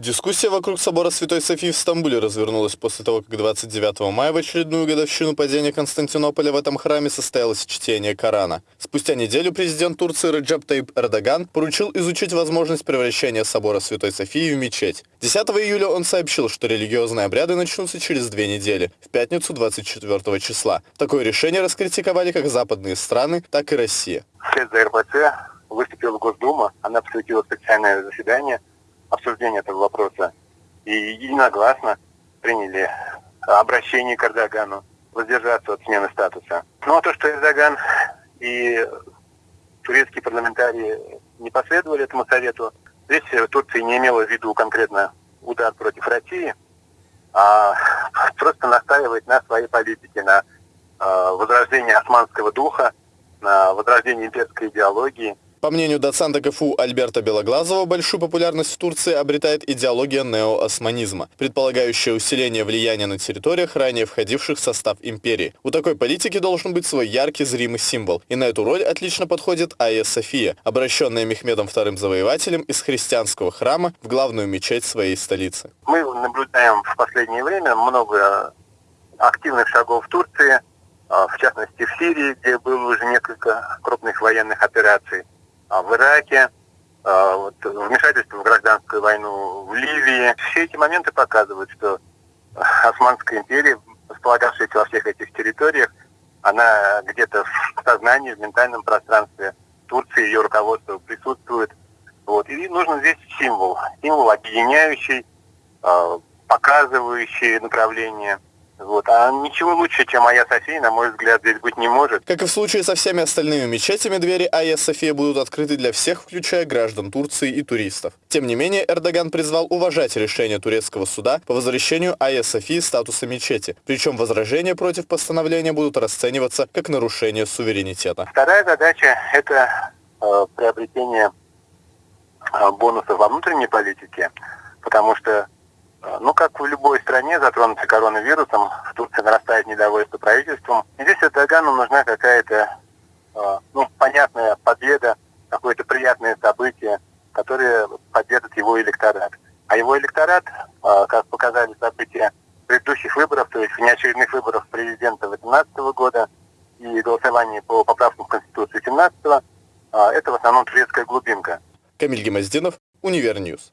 Дискуссия вокруг собора Святой Софии в Стамбуле развернулась после того, как 29 мая в очередную годовщину падения Константинополя в этом храме состоялось чтение Корана. Спустя неделю президент Турции Реджеп Таип Эрдоган поручил изучить возможность превращения собора Святой Софии в мечеть. 10 июля он сообщил, что религиозные обряды начнутся через две недели, в пятницу 24 числа. Такое решение раскритиковали как западные страны, так и Россия. Выступила Госдума, она посвятила специальное заседание – обсуждения этого вопроса и единогласно приняли обращение к Эрдогану воздержаться от смены статуса. Ну а то, что Эрдоган и турецкие парламентарии не последовали этому совету, здесь Турция не имела в виду конкретно удар против России, а просто настаивает на своей политике, на э, возрождении османского духа, на возрождении имперской идеологии – по мнению доцента КФУ Альберта Белоглазова, большую популярность в Турции обретает идеология неоосманизма, предполагающая усиление влияния на территориях, ранее входивших в состав империи. У такой политики должен быть свой яркий зримый символ, и на эту роль отлично подходит Айя София, обращенная Мехмедом II Завоевателем из христианского храма в главную мечеть своей столицы. Мы наблюдаем в последнее время много активных шагов в Турции, а, в частности в Сирии, где было уже несколько крупных военных операций. А, в Ираке, а, вмешательство в гражданскую войну в Ливии. Все эти моменты показывают, что Османская империя, располагавшаяся во всех этих территориях, она где-то в сознании, в ментальном пространстве Турции, ее руководство присутствует. Вот. И нужен здесь символ. Символ объединяющий, а, показывающий направление – вот. А ничего лучше, чем Айя София, на мой взгляд, здесь быть не может. Как и в случае со всеми остальными мечетями, двери Айя София будут открыты для всех, включая граждан Турции и туристов. Тем не менее, Эрдоган призвал уважать решение турецкого суда по возвращению Айя Софии статуса мечети. Причем возражения против постановления будут расцениваться как нарушение суверенитета. Вторая задача – это э, приобретение э, бонусов во внутренней политике, потому что ну, как в любой стране, затронутой коронавирусом, в Турции нарастает недовольство правительством. И здесь Эрдогану нужна какая-то, а, ну, понятная победа, какое-то приятное событие, которое поддержит его электорат. А его электорат, а, как показали события предыдущих выборов, то есть внеочередных выборов президента 2018 года и голосования по поправкам в Конституцию 2017, это в основном турецкая глубинка. Камиль Гимаздинов, Univer News.